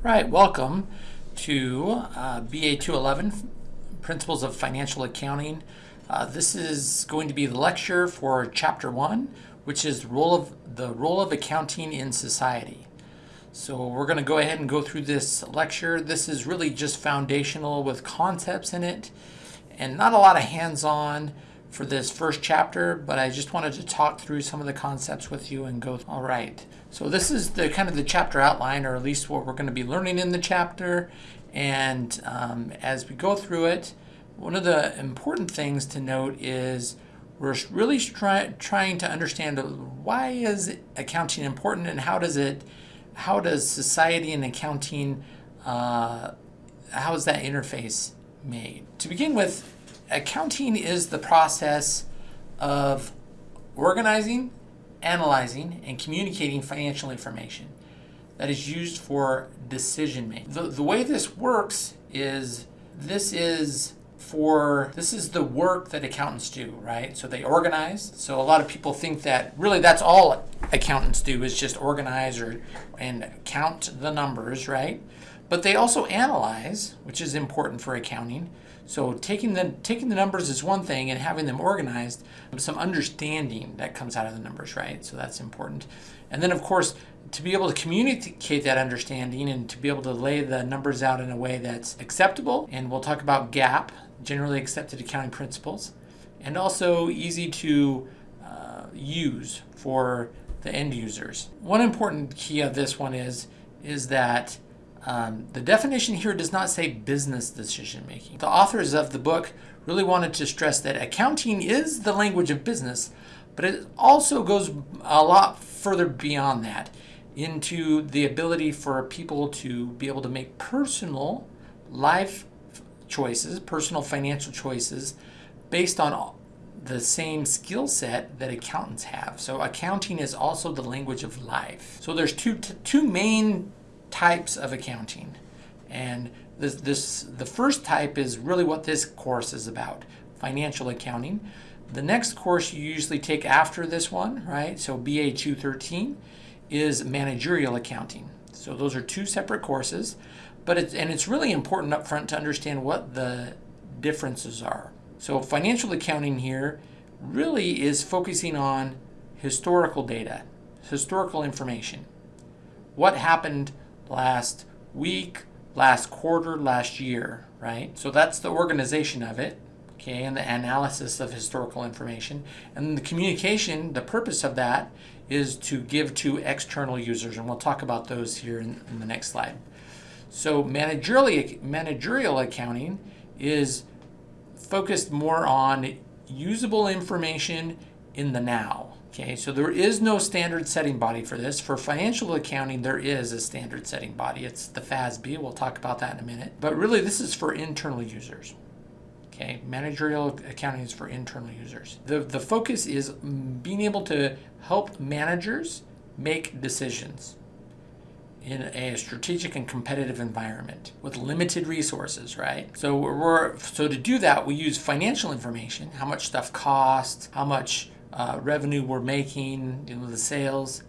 Right, welcome to uh, BA 211 Principles of Financial Accounting. Uh, this is going to be the lecture for Chapter 1, which is the role of, the role of accounting in society. So we're going to go ahead and go through this lecture. This is really just foundational with concepts in it and not a lot of hands-on for this first chapter, but I just wanted to talk through some of the concepts with you and go, all right. So this is the kind of the chapter outline, or at least what we're going to be learning in the chapter. And um, as we go through it, one of the important things to note is we're really try, trying to understand why is accounting important and how does it, how does society and accounting, uh, how is that interface made? To begin with, accounting is the process of organizing, analyzing, and communicating financial information that is used for decision making. The, the way this works is this is for this is the work that accountants do, right? So they organize. So a lot of people think that really that's all accountants do is just organize or and count the numbers, right? But they also analyze, which is important for accounting. So taking the taking the numbers is one thing and having them organized, some understanding that comes out of the numbers, right? So that's important. And then of course, to be able to communicate that understanding and to be able to lay the numbers out in a way that's acceptable, and we'll talk about GAAP, generally accepted accounting principles, and also easy to uh, use for the end users. One important key of this one is, is that um, the definition here does not say business decision making. The authors of the book really wanted to stress that accounting is the language of business, but it also goes a lot further beyond that into the ability for people to be able to make personal life choices, personal financial choices based on the same skill set that accountants have. So accounting is also the language of life. So there's two two main types of accounting. And this, this the first type is really what this course is about, financial accounting. The next course you usually take after this one, right? So BA 213 is managerial accounting. So those are two separate courses, but it's, and it's really important up front to understand what the differences are. So financial accounting here really is focusing on historical data, historical information. What happened last week, last quarter, last year, right? So that's the organization of it, okay, and the analysis of historical information. And the communication, the purpose of that is to give to external users, and we'll talk about those here in, in the next slide. So managerial, managerial accounting is focused more on usable information in the now. Okay, so there is no standard setting body for this. For financial accounting, there is a standard setting body. It's the FASB. We'll talk about that in a minute. But really, this is for internal users. Okay, managerial accounting is for internal users. The, the focus is being able to help managers make decisions in a strategic and competitive environment with limited resources, right? So we're so to do that, we use financial information, how much stuff costs, how much uh, revenue we're making, you know, the sales,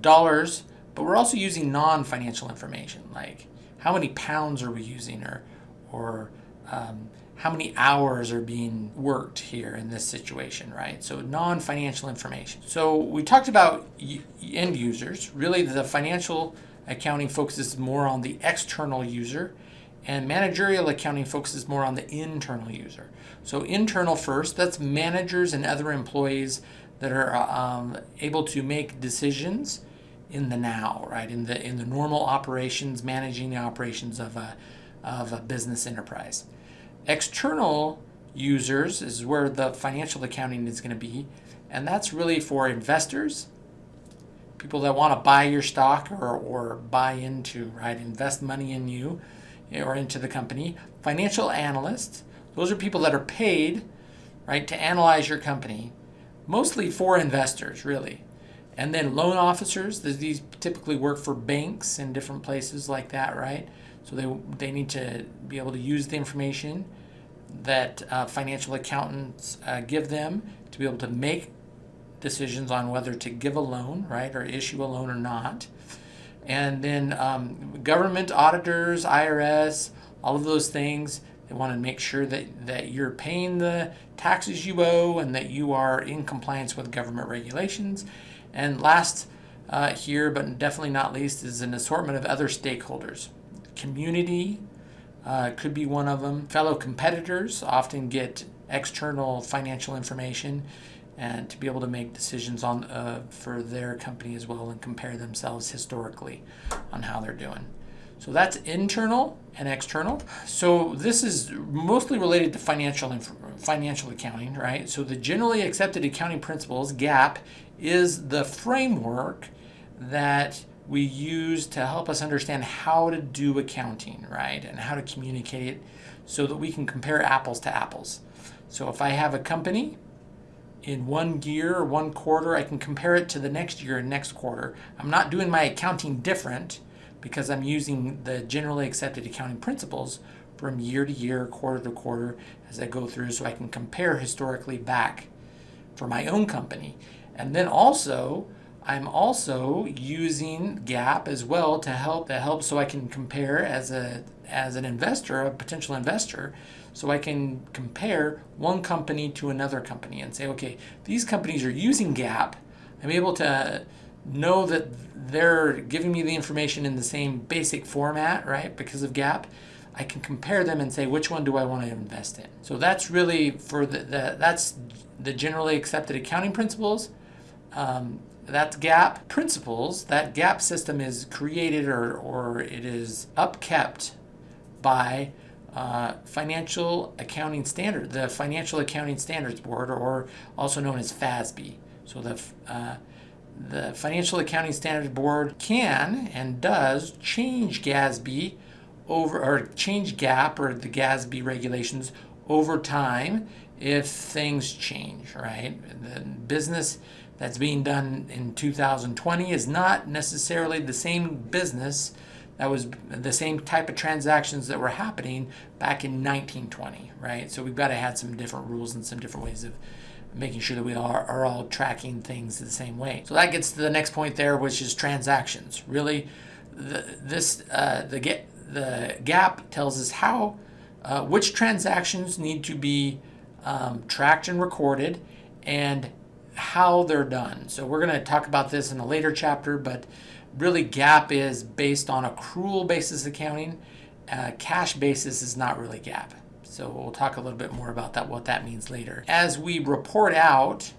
dollars, but we're also using non-financial information like how many pounds are we using or, or um, how many hours are being worked here in this situation, right? So non-financial information. So we talked about end users. Really the financial accounting focuses more on the external user and managerial accounting focuses more on the internal user. So internal first, that's managers and other employees that are um, able to make decisions in the now, right? In the in the normal operations, managing the operations of a of a business enterprise. External users is where the financial accounting is going to be, and that's really for investors, people that want to buy your stock or, or buy into, right? Invest money in you or into the company. Financial analysts, those are people that are paid, right, to analyze your company, mostly for investors, really. And then loan officers, these typically work for banks and different places like that, right? So they, they need to be able to use the information that uh, financial accountants uh, give them to be able to make decisions on whether to give a loan, right, or issue a loan or not. And then um, government auditors, IRS, all of those things. They want to make sure that, that you're paying the taxes you owe and that you are in compliance with government regulations. And last uh, here, but definitely not least, is an assortment of other stakeholders. Community uh, could be one of them. Fellow competitors often get external financial information and to be able to make decisions on uh, for their company as well and compare themselves historically on how they're doing. So that's internal and external. So this is mostly related to financial financial accounting, right? So the generally accepted accounting principles, GAAP, is the framework that we use to help us understand how to do accounting, right? And how to communicate it so that we can compare apples to apples. So if I have a company in one year or one quarter, I can compare it to the next year and next quarter. I'm not doing my accounting different because I'm using the generally accepted accounting principles from year to year, quarter to quarter as I go through so I can compare historically back for my own company. And then also, I'm also using GAAP as well to help to help so I can compare as a as an investor, a potential investor, so I can compare one company to another company and say, okay, these companies are using GAAP. I'm able to know that they're giving me the information in the same basic format, right? Because of GAAP. I can compare them and say which one do I want to invest in. So that's really for the, the that's the generally accepted accounting principles. Um, that's GAAP principles. That GAAP system is created or, or it is upkept by uh, Financial Accounting Standard, the Financial Accounting Standards Board, or also known as FASB. So the uh, the Financial Accounting Standards Board can and does change GASB over or change GAAP or the GASB regulations over time if things change, right? The business that's being done in 2020 is not necessarily the same business that was the same type of transactions that were happening back in 1920, right? So we've got to have some different rules and some different ways of making sure that we are, are all tracking things the same way. So that gets to the next point there, which is transactions. Really, the, this uh, the get the GAAP tells us how uh, which transactions need to be um, tracked and recorded, and how they're done. So we're going to talk about this in a later chapter, but really GAAP is based on accrual basis accounting. Uh, cash basis is not really GAAP. So we'll talk a little bit more about that, what that means later. As we report out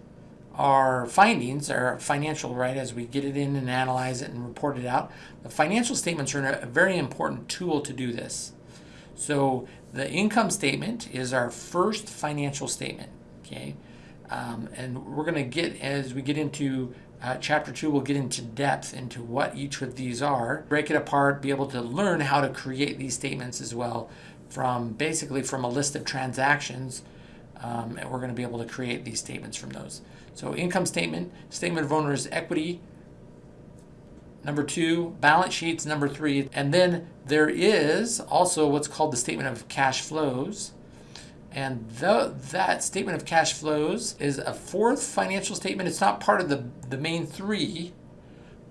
our findings, our financial, right, as we get it in and analyze it and report it out, the financial statements are a very important tool to do this. So the income statement is our first financial statement, okay? Um, and we're going to get, as we get into uh, chapter two, we'll get into depth into what each of these are, break it apart, be able to learn how to create these statements as well from basically from a list of transactions. Um, and we're going to be able to create these statements from those. So income statement, statement of owner's equity, number two, balance sheets, number three, and then there is also what's called the statement of cash flows. And the, that statement of cash flows is a fourth financial statement. It's not part of the, the main three,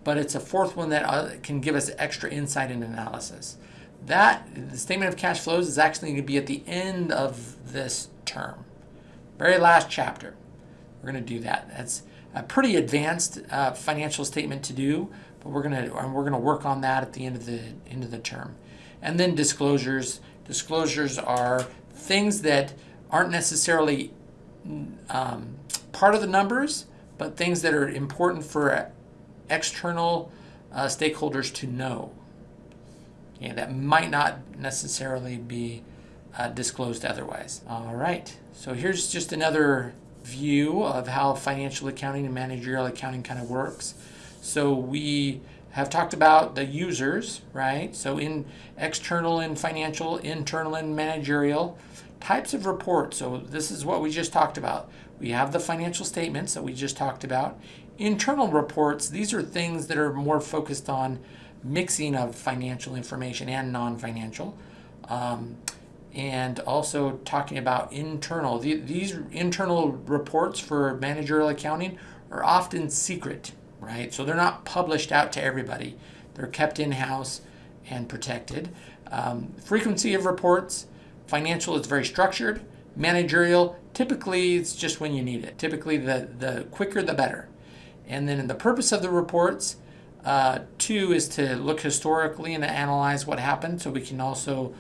but it's a fourth one that uh, can give us extra insight and analysis. That, the statement of cash flows is actually going to be at the end of this term. Very last chapter. We're going to do that. That's a pretty advanced uh, financial statement to do, but we're going to we're going to work on that at the end of the end of the term. And then disclosures. Disclosures are things that aren't necessarily um, part of the numbers, but things that are important for external uh, stakeholders to know. Okay, that might not necessarily be uh, disclosed otherwise. All right, so here's just another view of how financial accounting and managerial accounting kind of works. So we have talked about the users, right? So in external and financial, internal and managerial types of reports. So this is what we just talked about. We have the financial statements that we just talked about. Internal reports, these are things that are more focused on mixing of financial information and non-financial. Um, and also talking about internal. These internal reports for managerial accounting are often secret, right? So they're not published out to everybody. They're kept in house and protected. Um, frequency of reports, financial is very structured. Managerial, typically it's just when you need it. Typically, the, the quicker the better. And then the purpose of the reports, uh, two is to look historically and to analyze what happened so we can also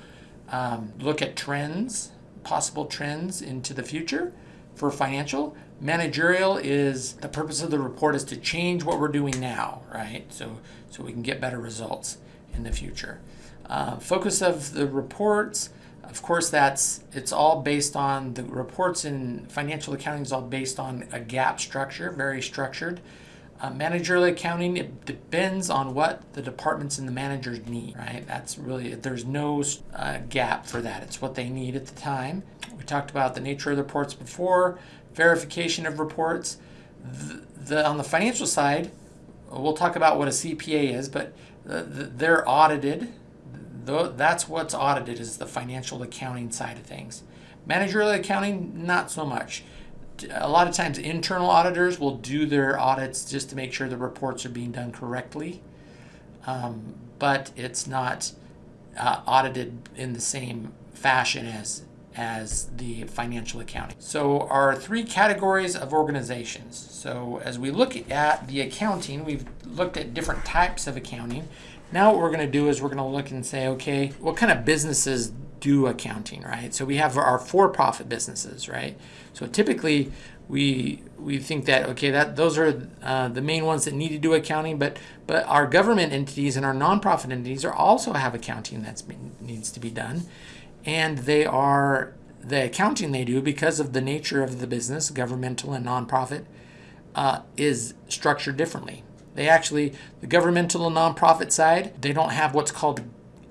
um, look at trends, possible trends into the future for financial. Managerial is the purpose of the report is to change what we're doing now, right? So, so we can get better results in the future. Uh, focus of the reports, of course, that's it's all based on the reports in financial accounting is all based on a GAAP structure, very structured. Uh, managerial accounting it depends on what the departments and the managers need, right? That's really there's no uh, GAAP for that. It's what they need at the time. We talked about the nature of the reports before, verification of reports. The, the on the financial side, we'll talk about what a CPA is, but the, the, they're audited that's what's audited is the financial accounting side of things. Managerial accounting, not so much. A lot of times internal auditors will do their audits just to make sure the reports are being done correctly. Um, but it's not uh, audited in the same fashion as as the financial accounting. So our three categories of organizations. So as we look at the accounting, we've looked at different types of accounting now what we're going to do is we're going to look and say, okay, what kind of businesses do accounting, right? So we have our for-profit businesses, right? So typically we we think that okay that those are uh, the main ones that need to do accounting, but but our government entities and our nonprofit entities are also have accounting that needs to be done, and they are the accounting they do because of the nature of the business, governmental and nonprofit, uh, is structured differently. They actually, the governmental and nonprofit side, they don't have what's called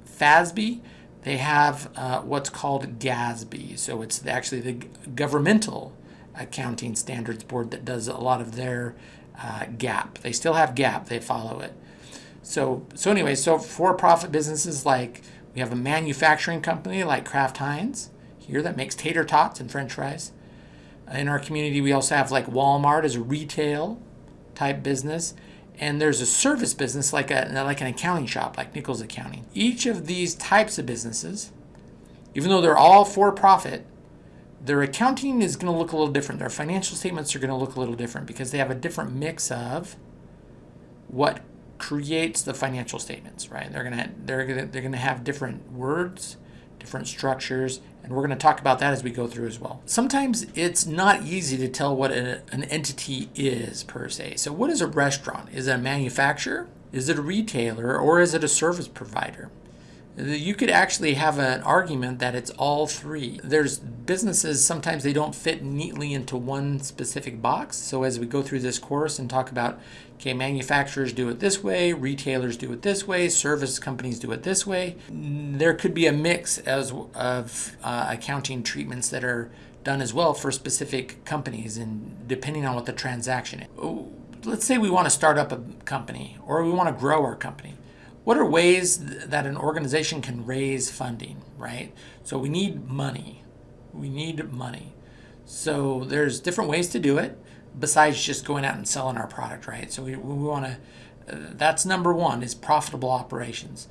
FASB. They have uh, what's called GASB. So it's actually the governmental accounting standards board that does a lot of their uh, GAAP. They still have GAAP, They follow it. So so anyway, so for-profit businesses like we have a manufacturing company like Kraft Heinz here that makes tater tots and French fries. In our community, we also have like Walmart as a retail type business and there's a service business like a like an accounting shop like Nichols Accounting. Each of these types of businesses, even though they're all for profit, their accounting is going to look a little different. Their financial statements are going to look a little different because they have a different mix of what creates the financial statements, right? They're going to they're going to, they're going to have different words, different structures, and we're going to talk about that as we go through as well. Sometimes it's not easy to tell what a, an entity is per se. So what is a restaurant? Is it a manufacturer? Is it a retailer? Or is it a service provider? You could actually have an argument that it's all three. There's businesses, sometimes they don't fit neatly into one specific box. So as we go through this course and talk about, okay, manufacturers do it this way, retailers do it this way, service companies do it this way, there could be a mix as of uh, accounting treatments that are done as well for specific companies and depending on what the transaction is. Let's say we want to start up a company or we want to grow our company what are ways that an organization can raise funding, right? So we need money. We need money. So there's different ways to do it besides just going out and selling our product, right? So we, we want to, uh, that's number one is profitable operations.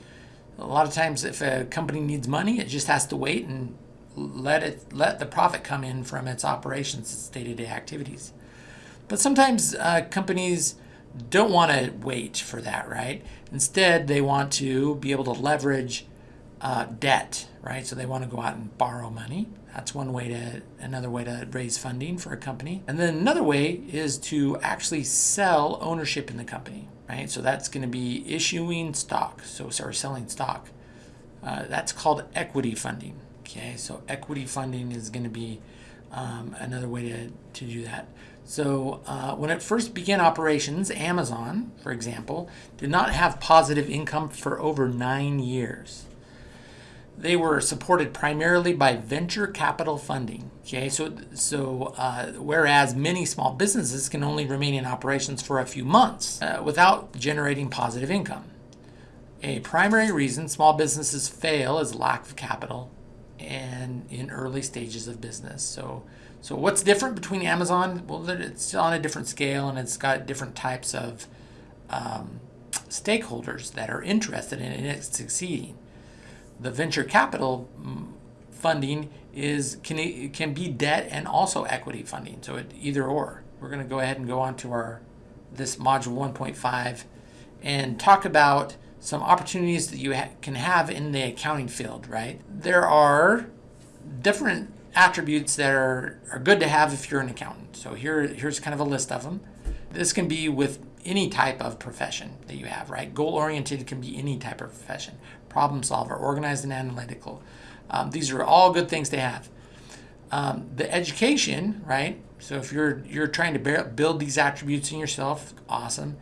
A lot of times if a company needs money, it just has to wait and let it let the profit come in from its operations, its day-to-day activities. But sometimes uh, companies don't want to wait for that, right? Instead, they want to be able to leverage uh, debt, right? So they want to go out and borrow money. That's one way to, another way to raise funding for a company. And then another way is to actually sell ownership in the company, right? So that's going to be issuing stock, so sorry, selling stock. Uh, that's called equity funding. Okay, so equity funding is going to be um, another way to, to do that. So uh, when it first began operations, Amazon, for example, did not have positive income for over nine years. They were supported primarily by venture capital funding. Okay, so so uh, whereas many small businesses can only remain in operations for a few months uh, without generating positive income. A primary reason small businesses fail is lack of capital and in early stages of business. So so what's different between Amazon? Well, it's on a different scale and it's got different types of um, stakeholders that are interested in it succeeding. The venture capital mm, funding is can can be debt and also equity funding, so it either or. We're going to go ahead and go on to our this module 1.5 and talk about some opportunities that you ha can have in the accounting field, right? There are different attributes that are, are good to have if you're an accountant. So here, here's kind of a list of them. This can be with any type of profession that you have, right? Goal-oriented can be any type of profession. Problem solver, organized and analytical. Um, these are all good things to have. Um, the education, right? So if you're you're trying to build these attributes in yourself, awesome.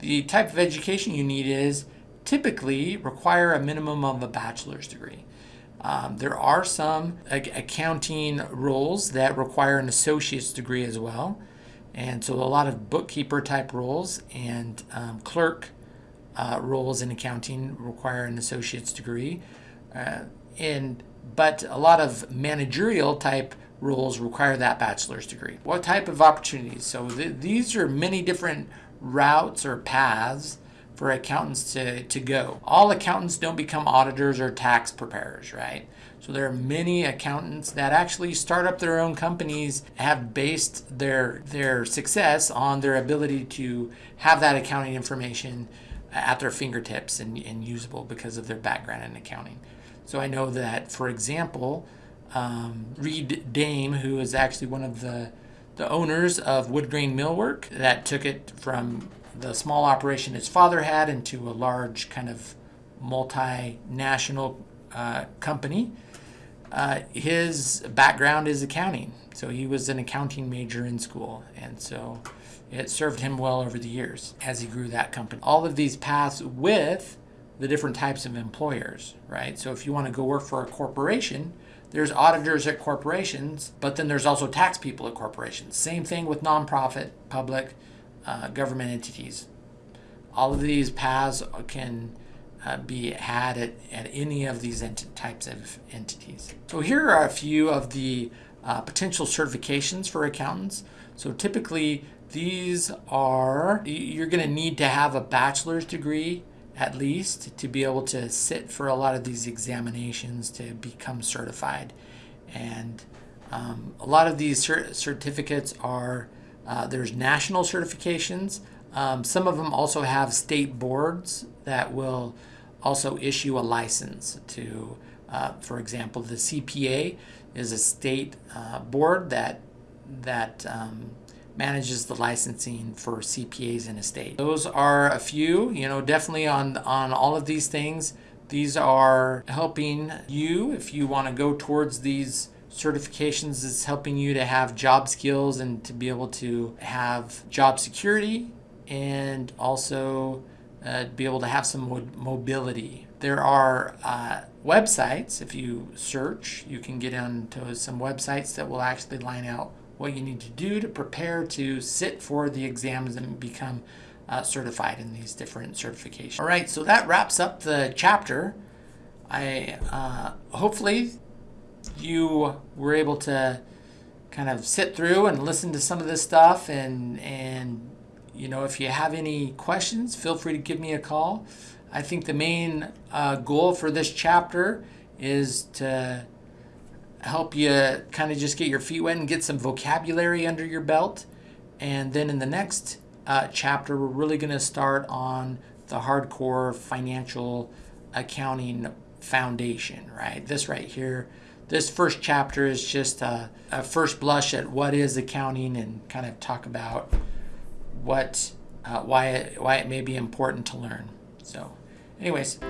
The type of education you need is typically require a minimum of a bachelor's degree. Um, there are some accounting roles that require an associate's degree as well. And so a lot of bookkeeper type roles and um, clerk uh, roles in accounting require an associate's degree. Uh, and but a lot of managerial type roles require that bachelor's degree. What type of opportunities? So th these are many different routes or paths for accountants to, to go. All accountants don't become auditors or tax preparers, right? So there are many accountants that actually start up their own companies, have based their their success on their ability to have that accounting information at their fingertips and, and usable because of their background in accounting. So I know that, for example, um, Reed Dame, who is actually one of the the owners of Woodgrain Millwork that took it from the small operation his father had into a large kind of multinational uh, company. Uh, his background is accounting, so he was an accounting major in school, and so it served him well over the years as he grew that company. All of these paths with the different types of employers, right? So if you want to go work for a corporation, there's auditors at corporations, but then there's also tax people at corporations. Same thing with nonprofit, public, uh, government entities. All of these paths can uh, be had at, at any of these types of entities. So here are a few of the uh, potential certifications for accountants. So typically these are, you're going to need to have a bachelor's degree at least to be able to sit for a lot of these examinations to become certified. And um, a lot of these cert certificates are uh, there's national certifications. Um, some of them also have state boards that will also issue a license to, uh, for example, the CPA is a state uh, board that that um, manages the licensing for CPAs in a state. Those are a few, you know, definitely on on all of these things. These are helping you if you want to go towards these certifications is helping you to have job skills and to be able to have job security and also uh, be able to have some mo mobility. There are uh, websites, if you search, you can get onto some websites that will actually line out what you need to do to prepare to sit for the exams and become uh, certified in these different certifications. All right, so that wraps up the chapter. I uh, hopefully you were able to kind of sit through and listen to some of this stuff and and you know if you have any questions feel free to give me a call. I think the main uh, goal for this chapter is to help you kind of just get your feet wet and get some vocabulary under your belt. And then in the next uh, chapter we're really going to start on the hardcore financial accounting foundation right? This right here this first chapter is just a, a, first blush at what is accounting and kind of talk about what uh, why it, why it may be important to learn. So anyways,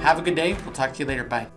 have a good day. We'll talk to you later. Bye.